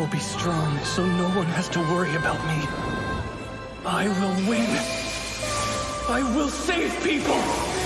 will be strong, so no one has to worry about me. I will win. I will save people!